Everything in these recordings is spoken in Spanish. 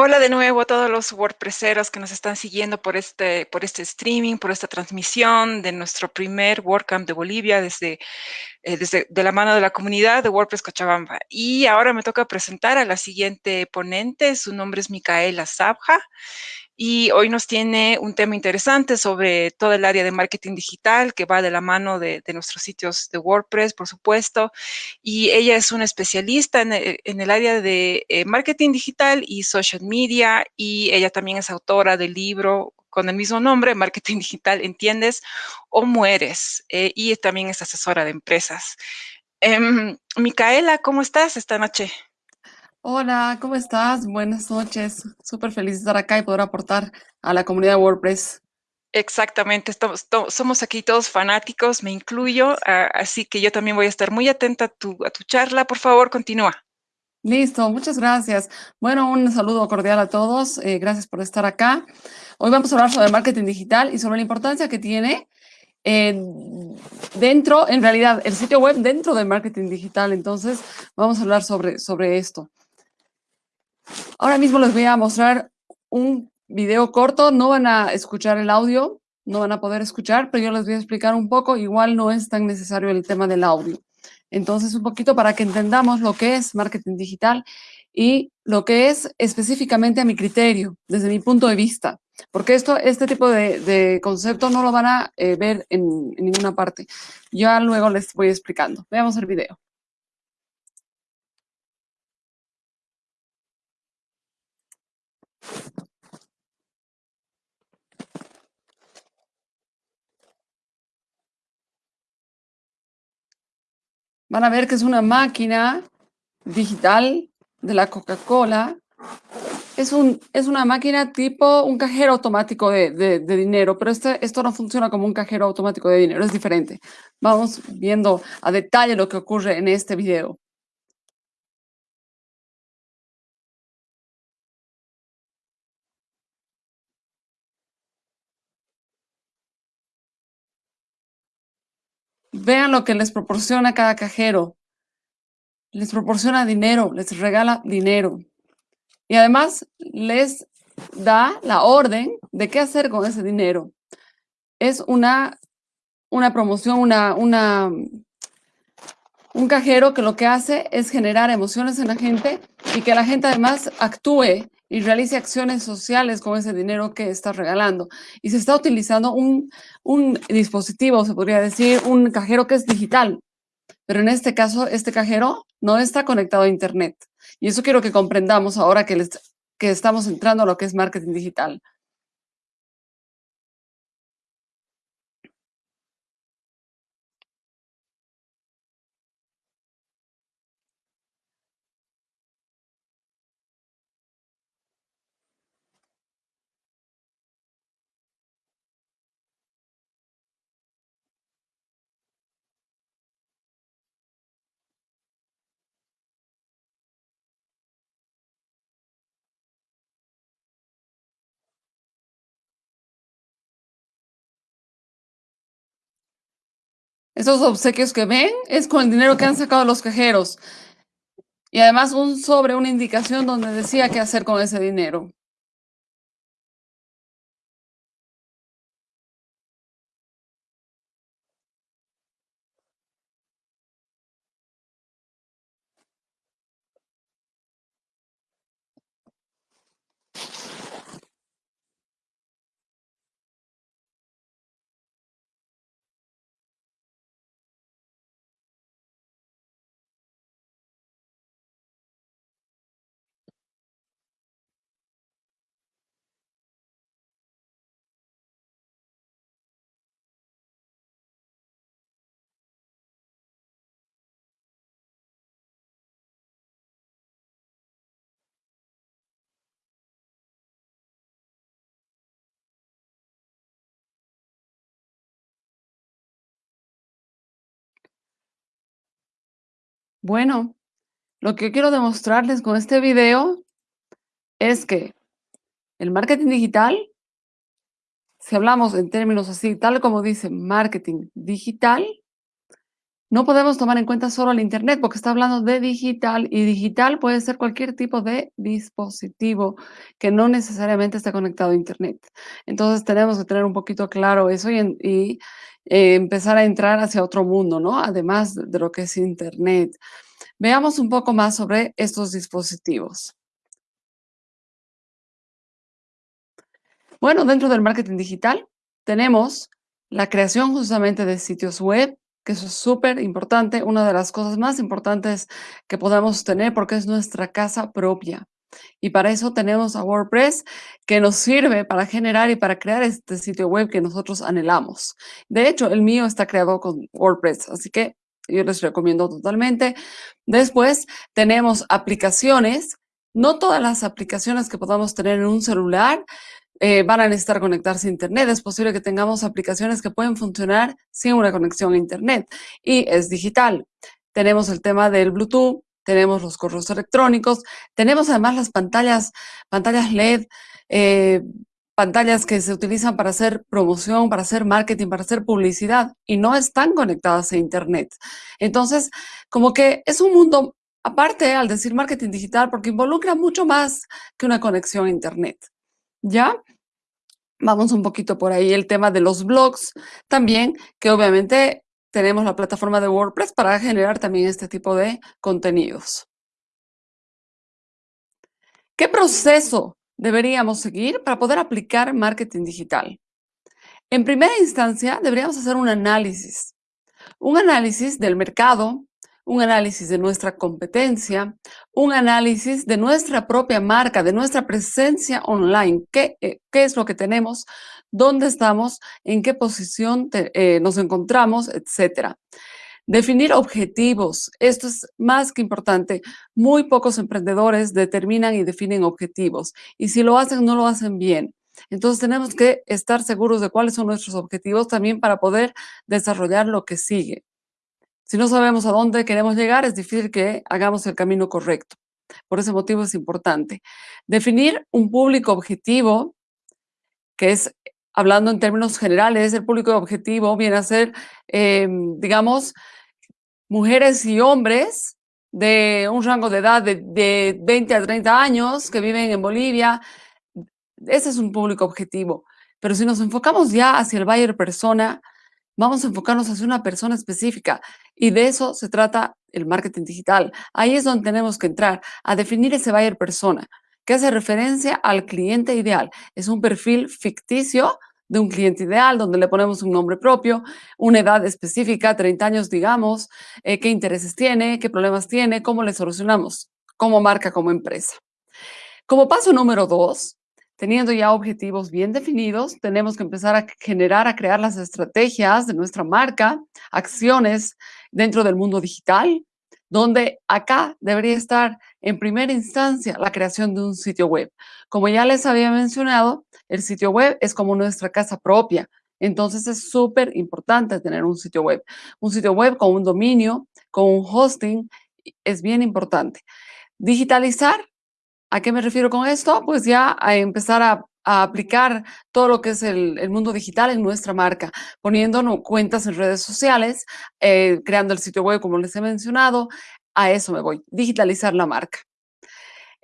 Hola de nuevo a todos los WordPresseros que nos están siguiendo por este, por este streaming, por esta transmisión de nuestro primer WordCamp de Bolivia desde, eh, desde de la mano de la comunidad de WordPress Cochabamba. Y ahora me toca presentar a la siguiente ponente, su nombre es Micaela Sabja y hoy nos tiene un tema interesante sobre todo el área de marketing digital que va de la mano de, nuestros sitios de WordPress, por supuesto, y ella es una especialista en el, en el área de eh, marketing digital y social media, y ella también es autora del libro con el mismo nombre, Marketing Digital, ¿entiendes? O mueres, eh, y también es asesora de empresas. Eh, Micaela, ¿cómo estás esta noche? Hola, ¿cómo estás? Buenas noches. Súper feliz de estar acá y poder aportar a la comunidad de WordPress. Exactamente, estamos, somos aquí todos fanáticos, me incluyo, así que yo también voy a estar muy atenta a tu, a tu charla. Por favor, continúa. Listo, muchas gracias. Bueno, un saludo cordial a todos. Eh, gracias por estar acá. Hoy vamos a hablar sobre marketing digital y sobre la importancia que tiene eh, dentro, en realidad, el sitio web dentro del marketing digital. Entonces, vamos a hablar sobre, sobre esto. Ahora mismo les voy a mostrar un video corto. No van a escuchar el audio, no van a poder escuchar, pero yo les voy a explicar un poco. Igual no es tan necesario el tema del audio. Entonces, un poquito para que entendamos lo que es marketing digital y lo que es específicamente a mi criterio, desde mi punto de vista. Porque esto, este tipo de, concepto no lo van a eh, ver en ninguna parte. Ya luego les voy explicando. Veamos el video. Van a ver que es una máquina digital de la Coca-Cola. Es, un, es una máquina tipo un cajero automático de, de, dinero, pero este, esto no funciona como un cajero automático de dinero, es diferente. Vamos viendo a detalle lo que ocurre en este video. Vean lo que les proporciona cada cajero. Les proporciona dinero, les regala dinero. Y además les da la orden de qué hacer con ese dinero. Es una, una promoción, una, una, un cajero que lo que hace es generar emociones en la gente y que la gente además actúe y realice acciones sociales con ese dinero que está regalando. Y se está utilizando un, un dispositivo, se podría decir, un cajero que es digital. Pero en este caso, este cajero no está conectado a Internet. Y eso quiero que comprendamos ahora que, les, que estamos entrando a lo que es marketing digital. Esos obsequios que ven es con el dinero que han sacado los cajeros. Y además un sobre, una indicación donde decía qué hacer con ese dinero. Bueno, lo que quiero demostrarles con este video es que el marketing digital, si hablamos en términos así, tal como dice marketing digital, no podemos tomar en cuenta solo el Internet porque está hablando de digital y digital puede ser cualquier tipo de dispositivo que no necesariamente esté conectado a Internet. Entonces tenemos que tener un poquito claro eso y, y eh, empezar a entrar hacia otro mundo, ¿no? Además de lo que es Internet. Veamos un poco más sobre estos dispositivos. Bueno, dentro del marketing digital tenemos la creación justamente de sitios web, que eso es súper importante, una de las cosas más importantes que podemos tener porque es nuestra casa propia. Y para eso tenemos a WordPress que nos sirve para generar y para crear este sitio web que nosotros anhelamos. De hecho, el mío está creado con WordPress, así que yo les recomiendo totalmente. Después tenemos aplicaciones. No todas las aplicaciones que podamos tener en un celular eh, van a necesitar conectarse a Internet. Es posible que tengamos aplicaciones que pueden funcionar sin una conexión a Internet y es digital. Tenemos el tema del Bluetooth, tenemos los correos electrónicos, tenemos además las pantallas, pantallas LED, eh, pantallas que se utilizan para hacer promoción, para hacer marketing, para hacer publicidad y no están conectadas a Internet. Entonces, como que es un mundo aparte al decir marketing digital porque involucra mucho más que una conexión a Internet. ¿Ya? Vamos un poquito por ahí el tema de los blogs también, que obviamente tenemos la plataforma de WordPress para generar también este tipo de contenidos. ¿Qué proceso deberíamos seguir para poder aplicar marketing digital? En primera instancia, deberíamos hacer un análisis. Un análisis del mercado, un análisis de nuestra competencia, un análisis de nuestra propia marca, de nuestra presencia online, qué, eh, es lo que tenemos, dónde estamos, en qué posición eh, nos encontramos, etcétera. Definir objetivos. Esto es más que importante. Muy pocos emprendedores determinan y definen objetivos. Y si lo hacen, no lo hacen bien. Entonces tenemos que estar seguros de cuáles son nuestros objetivos también para poder desarrollar lo que sigue. Si no sabemos a dónde queremos llegar, es difícil que hagamos el camino correcto. Por ese motivo es importante. Definir un público objetivo, que es, hablando en términos generales, el público objetivo viene a ser, em, digamos, mujeres y hombres de un rango de edad de, de 20 a 30 años que viven en Bolivia. Ese es un público objetivo. Pero si nos enfocamos ya hacia el buyer persona, Vamos a enfocarnos hacia una persona específica y de eso se trata el marketing digital. Ahí es donde tenemos que entrar a definir ese buyer persona, que hace referencia al cliente ideal. Es un perfil ficticio de un cliente ideal, donde le ponemos un nombre propio, una edad específica, 30 años, digamos, eh, qué intereses tiene, qué problemas tiene, cómo le solucionamos como marca, como empresa. Como paso número dos, Teniendo ya objetivos bien definidos, tenemos que empezar a generar, a crear las estrategias de nuestra marca, acciones dentro del mundo digital, donde acá debería estar en primera instancia la creación de un sitio web. Como ya les había mencionado, el sitio web es como nuestra casa propia. Entonces es súper importante tener un sitio web. Un sitio web con un dominio, con un hosting, es bien importante. Digitalizar ¿A qué me refiero con esto? Pues ya a empezar a, aplicar todo lo que es el, mundo digital en nuestra marca, poniendo cuentas en redes sociales, eh, creando el sitio web, como les he mencionado. A eso me voy, digitalizar la marca.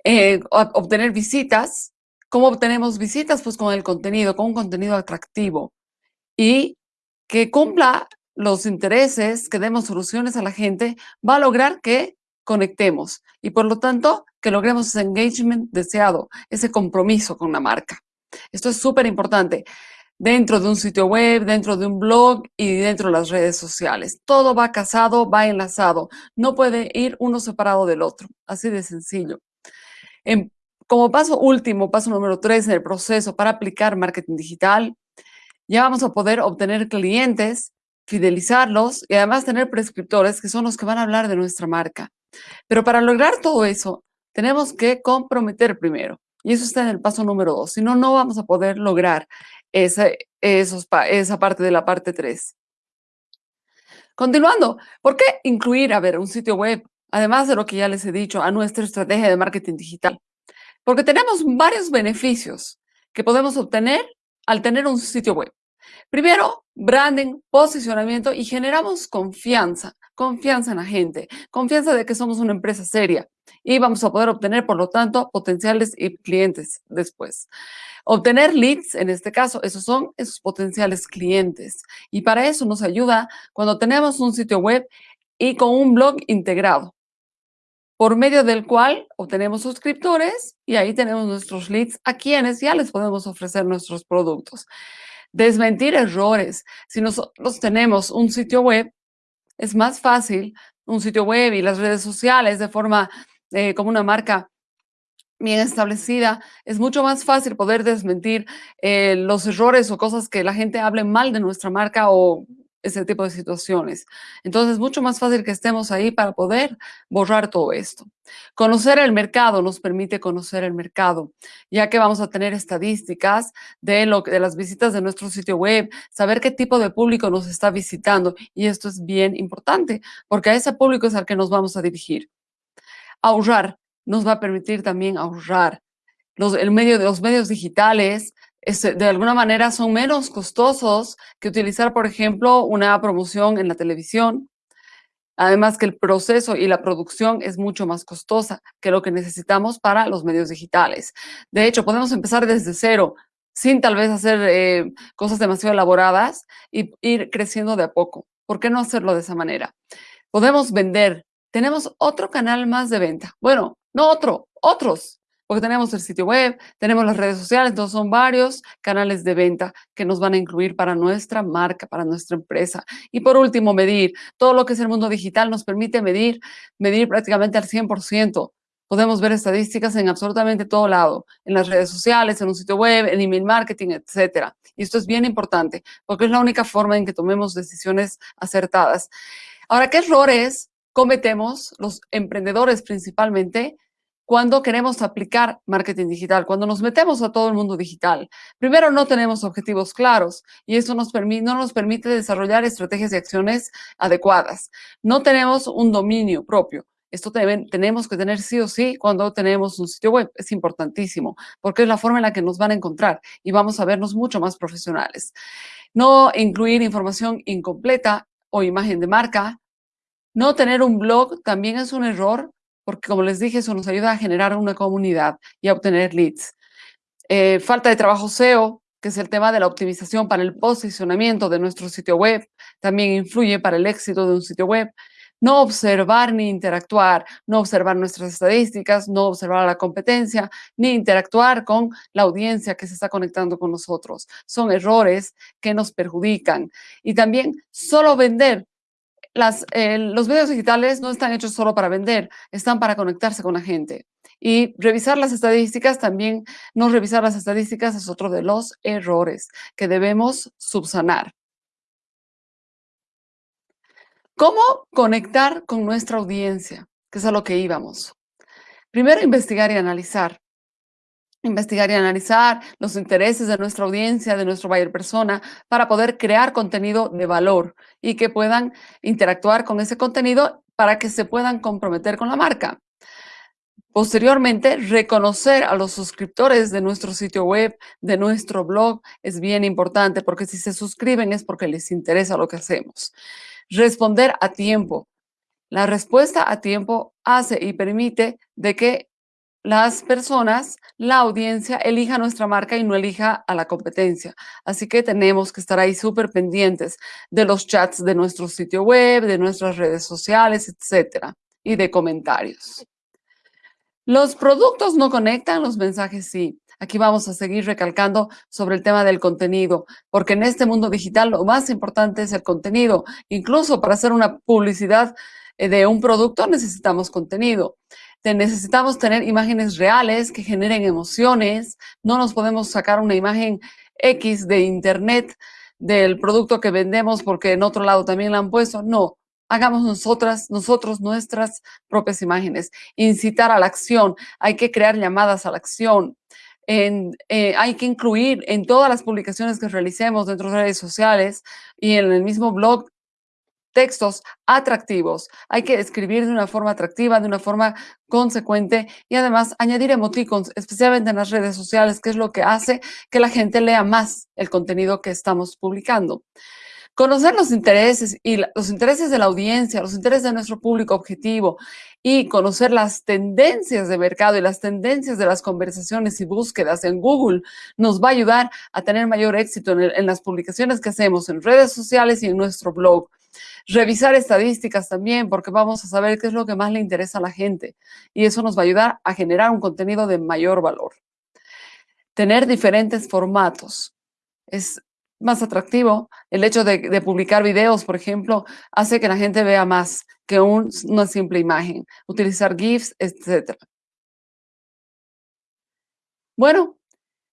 Eh, obtener visitas. ¿Cómo obtenemos visitas? Pues con el contenido, con un contenido atractivo y que cumpla los intereses, que demos soluciones a la gente, va a lograr que conectemos y por lo tanto que logremos ese engagement deseado, ese compromiso con la marca. Esto es súper importante dentro de un sitio web, dentro de un blog y dentro de las redes sociales. Todo va casado, va enlazado. No puede ir uno separado del otro. Así de sencillo. como paso último, paso número tres en el proceso para aplicar marketing digital, ya vamos a poder obtener clientes, fidelizarlos y además tener prescriptores que son los que van a hablar de nuestra marca. Pero para lograr todo eso, tenemos que comprometer primero. Y eso está en el paso número dos. Si no, no vamos a poder lograr esa, esa parte de la parte tres. Continuando, ¿por qué incluir, a ver, un sitio web, además de lo que ya les he dicho, a nuestra estrategia de marketing digital? Porque tenemos varios beneficios que podemos obtener al tener un sitio web. Primero, branding, posicionamiento y generamos confianza confianza en la gente, confianza de que somos una empresa seria y vamos a poder obtener, por lo tanto, potenciales y clientes después. Obtener leads, en este caso, esos son esos potenciales clientes. Y para eso nos ayuda cuando tenemos un sitio web y con un blog integrado, por medio del cual obtenemos suscriptores y ahí tenemos nuestros leads a quienes ya les podemos ofrecer nuestros productos. Desmentir errores. Si nosotros tenemos un sitio web, es más fácil un sitio web y las redes sociales de forma eh, como una marca bien establecida, es mucho más fácil poder desmentir eh, los errores o cosas que la gente hable mal de nuestra marca o ese tipo de situaciones. Entonces, es mucho más fácil que estemos ahí para poder borrar todo esto. Conocer el mercado nos permite conocer el mercado, ya que vamos a tener estadísticas de, lo, de las visitas de nuestro sitio web, saber qué tipo de público nos está visitando. Y esto es bien importante, porque a ese público es al que nos vamos a dirigir. Ahorrar nos va a permitir también ahorrar. Los, el medio los medios digitales este, de alguna manera son menos costosos que utilizar, por ejemplo, una promoción en la televisión. Además que el proceso y la producción es mucho más costosa que lo que necesitamos para los medios digitales. De hecho, podemos empezar desde cero, sin tal vez hacer eh, cosas demasiado elaboradas y ir creciendo de a poco. ¿Por qué no hacerlo de esa manera? Podemos vender. Tenemos otro canal más de venta. Bueno, no otro, otros porque tenemos el sitio web, tenemos las redes sociales, entonces son varios canales de venta que nos van a incluir para nuestra marca, para nuestra empresa. Y por último, medir. Todo lo que es el mundo digital nos permite medir, medir prácticamente al 100%. Podemos ver estadísticas en absolutamente todo lado, en las redes sociales, en un sitio web, en email marketing, etcétera. Y esto es bien importante porque es la única forma en que tomemos decisiones acertadas. Ahora, ¿qué errores cometemos los emprendedores principalmente cuando queremos aplicar marketing digital, cuando nos metemos a todo el mundo digital. Primero, no tenemos objetivos claros y eso nos no nos permite desarrollar estrategias y acciones adecuadas. No tenemos un dominio propio. Esto tenemos que tener sí o sí cuando tenemos un sitio web. Es importantísimo porque es la forma en la que nos van a encontrar y vamos a vernos mucho más profesionales. No incluir información incompleta o imagen de marca. No tener un blog también es un error porque como les dije, eso nos ayuda a generar una comunidad y a obtener leads. Eh, falta de trabajo SEO, que es el tema de la optimización para el posicionamiento de nuestro sitio web, también influye para el éxito de un sitio web. No observar ni interactuar, no observar nuestras estadísticas, no observar la competencia, ni interactuar con la audiencia que se está conectando con nosotros. Son errores que nos perjudican. Y también solo vender eh, los medios digitales no están hechos solo para vender, están para conectarse con la gente. Y revisar las estadísticas también, no revisar las estadísticas es otro de los errores que debemos subsanar. ¿Cómo conectar con nuestra audiencia? Que es a lo que íbamos. Primero, investigar y analizar investigar y analizar los intereses de nuestra audiencia, de nuestro buyer persona, para poder crear contenido de valor y que puedan interactuar con ese contenido para que se puedan comprometer con la marca. Posteriormente, reconocer a los suscriptores de nuestro sitio web, de nuestro blog, es bien importante porque si se suscriben es porque les interesa lo que hacemos. Responder a tiempo. La respuesta a tiempo hace y permite de que las personas, la audiencia, elija nuestra marca y no elija a la competencia. Así que tenemos que estar ahí súper pendientes de los chats de nuestro sitio web, de nuestras redes sociales, etcétera, y de comentarios. Los productos no conectan, los mensajes sí. Aquí vamos a seguir recalcando sobre el tema del contenido, porque en este mundo digital lo más importante es el contenido. Incluso para hacer una publicidad eh, de un producto necesitamos contenido necesitamos tener imágenes reales que generen emociones. No nos podemos sacar una imagen X de internet del producto que vendemos porque en otro lado también la han puesto. No, hagamos nosotras, nosotros nuestras propias imágenes. Incitar a la acción. Hay que crear llamadas a la acción. Eh, hay que incluir en todas las publicaciones que realicemos dentro de redes sociales y en el mismo blog textos atractivos. Hay que escribir de una forma atractiva, de una forma consecuente y además añadir emoticons, especialmente en las redes sociales, que es lo que hace que la gente lea más el contenido que estamos publicando. Conocer los intereses y los intereses de la audiencia, los intereses de nuestro público objetivo y conocer las tendencias de mercado y las tendencias de las conversaciones y búsquedas en Google nos va a ayudar a tener mayor éxito en, en las publicaciones que hacemos en redes sociales y en nuestro blog. Revisar estadísticas también, porque vamos a saber qué es lo que más le interesa a la gente. Y eso nos va a ayudar a generar un contenido de mayor valor. Tener diferentes formatos. Es más atractivo. El hecho de, publicar videos, por ejemplo, hace que la gente vea más que una simple imagen. Utilizar GIFs, etc. Bueno,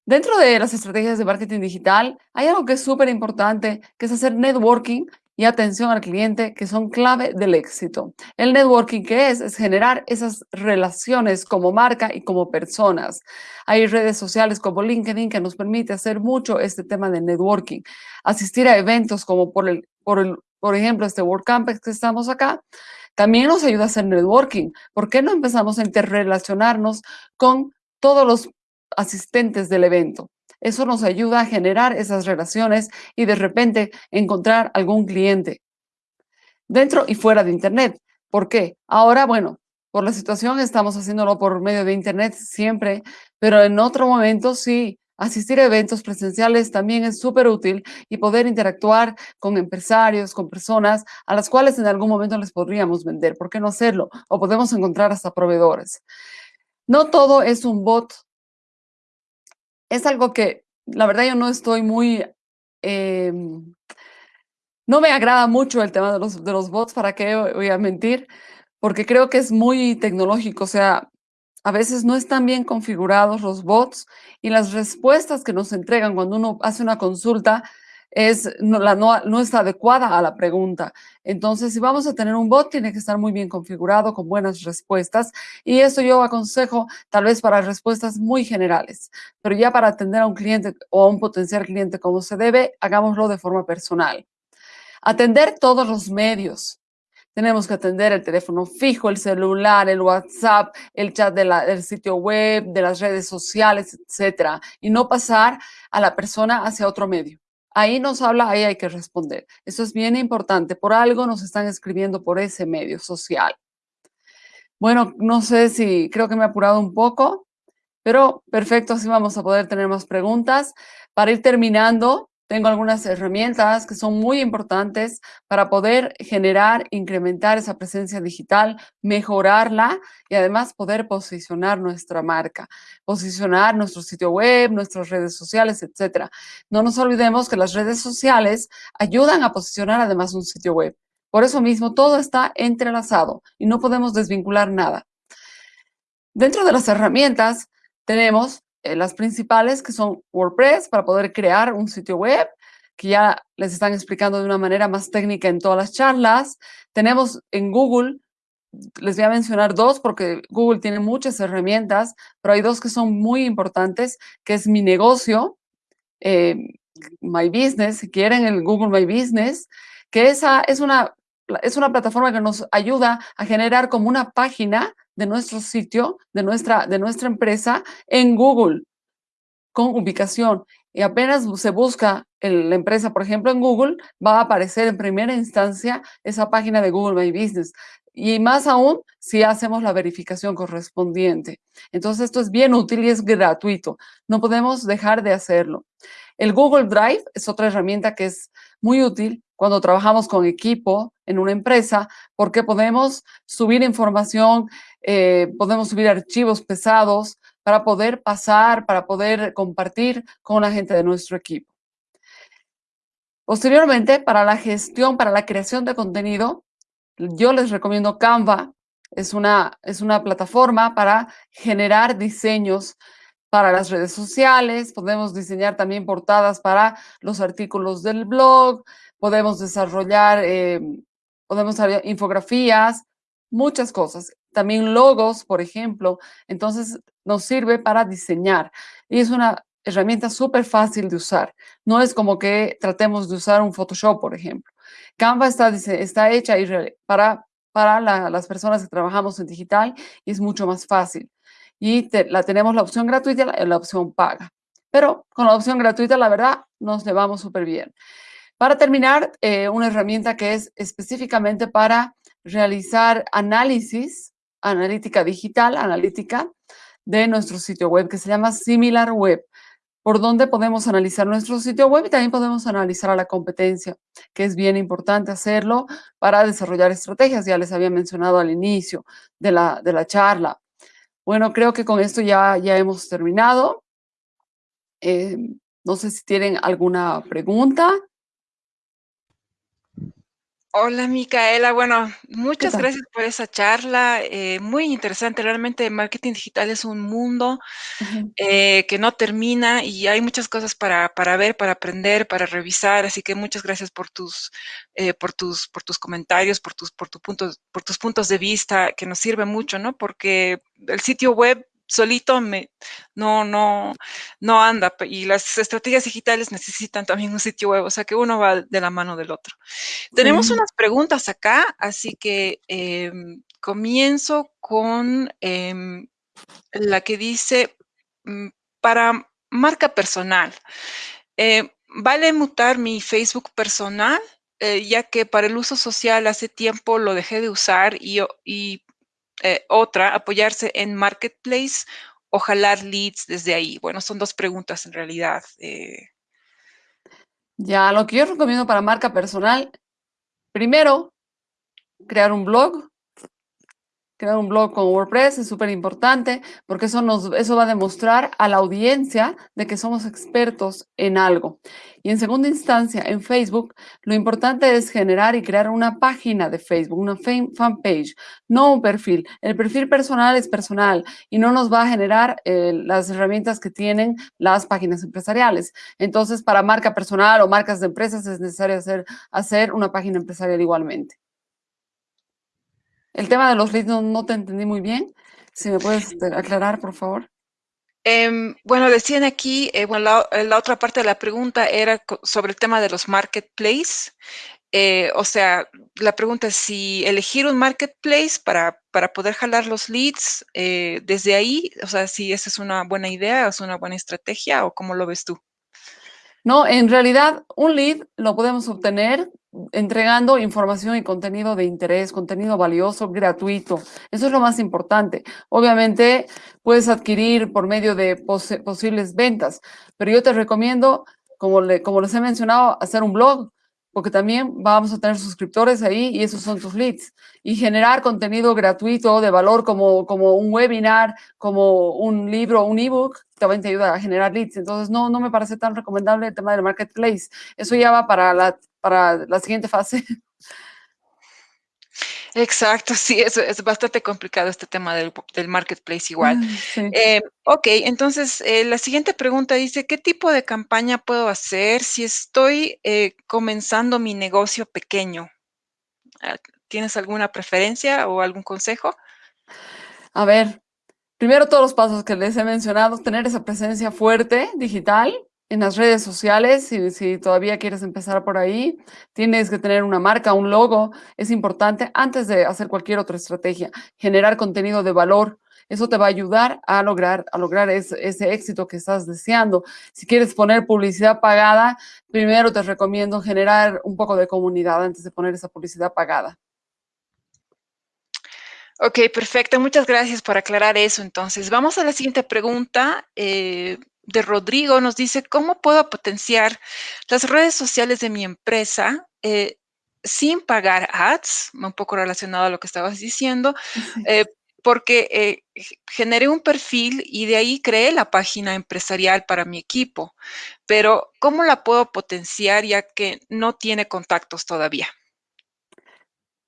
dentro de las estrategias de marketing digital, hay algo que es súper importante, que es hacer networking y atención al cliente que son clave del éxito. El networking, ¿qué es? Es generar esas relaciones como marca y como personas. Hay redes sociales como LinkedIn que nos permite hacer mucho este tema de networking. Asistir a eventos como por, el, por, el, por ejemplo este WordCamp que estamos acá, también nos ayuda a hacer networking. ¿Por qué no empezamos a interrelacionarnos con todos los asistentes del evento? Eso nos ayuda a generar esas relaciones y de repente encontrar algún cliente dentro y fuera de Internet. ¿Por qué? Ahora, bueno, por la situación estamos haciéndolo por medio de Internet siempre, pero en otro momento sí, asistir a eventos presenciales también es súper útil y poder interactuar con empresarios, con personas a las cuales en algún momento les podríamos vender. ¿Por qué no hacerlo? O podemos encontrar hasta proveedores. No todo es un bot es algo que la verdad yo no estoy muy... Em, no me agrada mucho el tema de los, de los bots, ¿para qué voy a mentir? Porque creo que es muy tecnológico, o sea, a veces no están bien configurados los bots y las respuestas que nos entregan cuando uno hace una consulta es, no, la, no, está adecuada a la pregunta. Entonces, si vamos a tener un bot, tiene que estar muy bien configurado, con buenas respuestas. Y eso yo aconsejo tal vez para respuestas muy generales. Pero ya para atender a un cliente o a un potencial cliente como se debe, hagámoslo de forma personal. Atender todos los medios. Tenemos que atender el teléfono fijo, el celular, el WhatsApp, el chat del sitio web, de las redes sociales, etcétera, y no pasar a la persona hacia otro medio. Ahí nos habla, ahí hay que responder. Eso es bien importante. Por algo nos están escribiendo por ese medio social. Bueno, no sé si creo que me he apurado un poco, pero perfecto, así vamos a poder tener más preguntas. Para ir terminando, tengo algunas herramientas que son muy importantes para poder generar, incrementar esa presencia digital, mejorarla y además poder posicionar nuestra marca, posicionar nuestro sitio web, nuestras redes sociales, etcétera. No nos olvidemos que las redes sociales ayudan a posicionar además un sitio web. Por eso mismo todo está entrelazado y no podemos desvincular nada. Dentro de las herramientas tenemos eh, las principales que son WordPress para poder crear un sitio web, que ya les están explicando de una manera más técnica en todas las charlas. Tenemos en Google, les voy a mencionar dos porque Google tiene muchas herramientas, pero hay dos que son muy importantes, que es Mi Negocio, eh, My Business, si quieren el Google My Business, que esa es una, es una plataforma que nos ayuda a generar como una página de nuestro sitio, de nuestra, de nuestra empresa en Google con ubicación. Y apenas se busca la empresa, por ejemplo, en Google, va a aparecer en primera instancia esa página de Google My Business. Y más aún si hacemos la verificación correspondiente. Entonces, esto es bien útil y es gratuito. No podemos dejar de hacerlo. El Google Drive es otra herramienta que es muy útil cuando trabajamos con equipo en una empresa, porque podemos subir información, eh, podemos subir archivos pesados para poder pasar, para poder compartir con la gente de nuestro equipo. Posteriormente, para la gestión, para la creación de contenido, yo les recomiendo Canva. Es una, es una plataforma para generar diseños para las redes sociales, podemos diseñar también portadas para los artículos del blog, podemos desarrollar, eh, podemos hacer infografías, muchas cosas. También logos, por ejemplo. Entonces, nos sirve para diseñar. Y es una herramienta súper fácil de usar. No es como que tratemos de usar un Photoshop, por ejemplo. Canva está, está hecha para, para las personas que trabajamos en digital y es mucho más fácil y la tenemos la opción gratuita y la, opción paga. Pero con la opción gratuita, la verdad, nos llevamos súper bien. Para terminar, eh, una herramienta que es específicamente para realizar análisis, analítica digital, analítica de nuestro sitio web, que se llama Similar Web, por donde podemos analizar nuestro sitio web y también podemos analizar a la competencia, que es bien importante hacerlo para desarrollar estrategias, ya les había mencionado al inicio de la, de la charla. Bueno, creo que con esto ya, ya hemos terminado. Eh, no sé si tienen alguna pregunta. Hola, Micaela. Bueno, muchas gracias por esa charla. Eh, muy interesante. Realmente marketing digital es un mundo eh, que no termina y hay muchas cosas para, para, ver, para aprender, para revisar. Así que muchas gracias por tus, eh, por tus, por tus comentarios, por tus, por, tu puntos, por tus puntos de vista, que nos sirve mucho, ¿no? Porque el sitio web solito me, no, no, no anda. Y las estrategias digitales necesitan también un sitio web, o sea que uno va de la mano del otro. Tenemos unas preguntas acá, así que em, comienzo con em, la que dice, mm, para marca personal, eh, ¿vale mutar mi Facebook personal? Eh, ya que para el uso social hace tiempo lo dejé de usar y, y eh, otra, apoyarse en Marketplace o jalar leads desde ahí. Bueno, son dos preguntas en realidad. Eh. Ya, lo que yo recomiendo para marca personal, primero, crear un blog crear un blog con WordPress es súper importante porque eso, nos, eso va a demostrar a la audiencia de que somos expertos en algo. Y en segunda instancia, en Facebook, lo importante es generar y crear una página de Facebook, una fanpage, no un perfil. El perfil personal es personal y no nos va a generar eh, las herramientas que tienen las páginas empresariales. Entonces, para marca personal o marcas de empresas es necesario hacer, hacer una página empresarial igualmente. El tema de los leads no, te entendí muy bien. Si me puedes este, aclarar, por favor. Em, bueno, decían aquí, eh, bueno, la, otra parte de la pregunta era sobre el tema de los marketplaces. Eh, o sea, la pregunta es si elegir un marketplace para, para poder jalar los leads eh, desde ahí, o sea, si esa es una buena idea, es una buena estrategia o cómo lo ves tú. No, en realidad un lead lo podemos obtener entregando información y contenido de interés, contenido valioso, gratuito. Eso es lo más importante. Obviamente puedes adquirir por medio de posibles ventas, pero yo te recomiendo, como, como les he mencionado, hacer un blog, porque también vamos a tener suscriptores ahí y esos son tus leads. Y generar contenido gratuito de valor como, un webinar, como un libro, un ebook, también te ayuda a generar leads. Entonces, no me parece tan recomendable el tema del marketplace. Eso ya va para la, para la siguiente fase. Exacto, sí, es, es bastante complicado este tema del, marketplace igual. Ah, eh, ok, entonces eh, la siguiente pregunta dice, ¿qué tipo de campaña puedo hacer si estoy eh, comenzando mi negocio pequeño? Ah, ¿Tienes alguna preferencia o algún consejo? A ver, primero todos los pasos que les he mencionado, tener esa presencia fuerte digital, en las redes sociales, si, si, todavía quieres empezar por ahí, tienes que tener una marca, un logo, es importante antes de hacer cualquier otra estrategia, generar contenido de valor, eso te va a ayudar a lograr, a lograr ese, éxito que estás deseando. Si quieres poner publicidad pagada, primero te recomiendo generar un poco de comunidad antes de poner esa publicidad pagada. Ok, perfecto. Muchas gracias por aclarar eso. Entonces, vamos a la siguiente pregunta. Eh, de Rodrigo nos dice, ¿cómo puedo potenciar las redes sociales de mi empresa eh, sin pagar ads? Un poco relacionado a lo que estabas diciendo, eh, porque eh, generé un perfil y de ahí creé la página empresarial para mi equipo, pero ¿cómo la puedo potenciar ya que no tiene contactos todavía?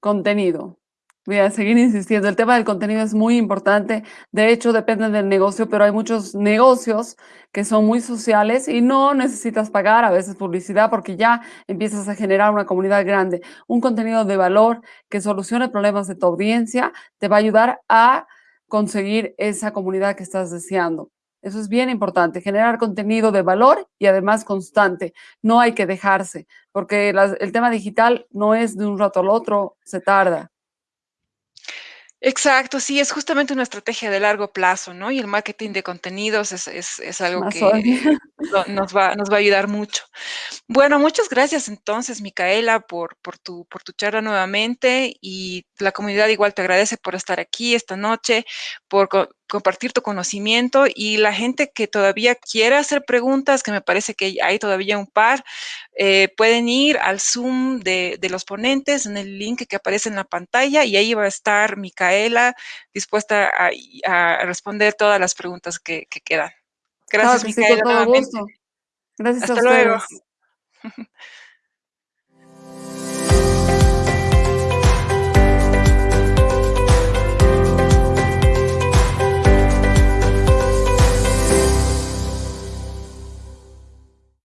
Contenido. Voy a seguir insistiendo, el tema del contenido es muy importante, de hecho depende del negocio, pero hay muchos negocios que son muy sociales y no necesitas pagar a veces publicidad porque ya empiezas a generar una comunidad grande. Un contenido de valor que solucione problemas de tu audiencia te va a ayudar a conseguir esa comunidad que estás deseando. Eso es bien importante, generar contenido de valor y además constante. No hay que dejarse, porque el tema digital no es de un rato al otro, se tarda. Exacto, sí, es justamente una estrategia de largo plazo, ¿no? Y el marketing de contenidos es es es algo Más que. No nos va nos va a ayudar mucho. Bueno, muchas gracias entonces, Micaela, por por tu por tu charla nuevamente, y la comunidad igual te agradece por estar aquí esta noche, por co compartir tu conocimiento, y la gente que todavía quiere hacer preguntas, que me parece que hay todavía un par, eh, pueden ir al Zoom de de los ponentes en el link que aparece en la pantalla, y ahí va a estar Micaela dispuesta a responder todas las preguntas que quedan. Claro Gracias, que sí, con Micaela, todo nuevamente. gusto. Gracias a Hasta luego. ustedes.